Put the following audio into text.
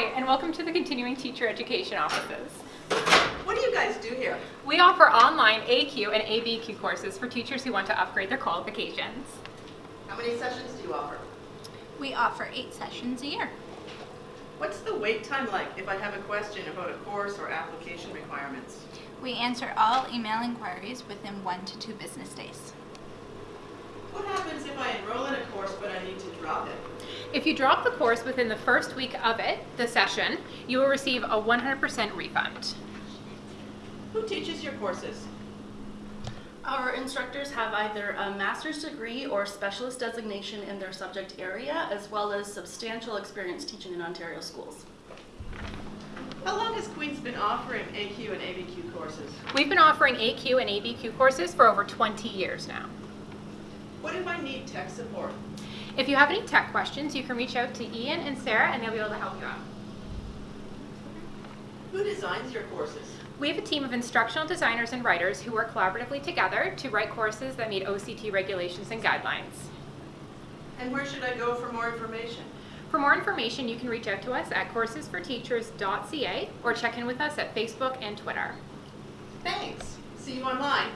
and welcome to the Continuing Teacher Education offices. What do you guys do here? We offer online AQ and ABQ courses for teachers who want to upgrade their qualifications. How many sessions do you offer? We offer eight sessions a year. What's the wait time like if I have a question about a course or application requirements? We answer all email inquiries within one to two business days. What happens if I enroll in a course but I need to drop it? If you drop the course within the first week of it, the session, you will receive a 100% refund. Who teaches your courses? Our instructors have either a master's degree or specialist designation in their subject area, as well as substantial experience teaching in Ontario schools. How long has Queen's been offering AQ and ABQ courses? We've been offering AQ and ABQ courses for over 20 years now. What if I need tech support? If you have any tech questions, you can reach out to Ian and Sarah and they'll be able to help you out. Who designs your courses? We have a team of instructional designers and writers who work collaboratively together to write courses that meet OCT regulations and guidelines. And where should I go for more information? For more information, you can reach out to us at coursesforteachers.ca or check in with us at Facebook and Twitter. Thanks. See you online.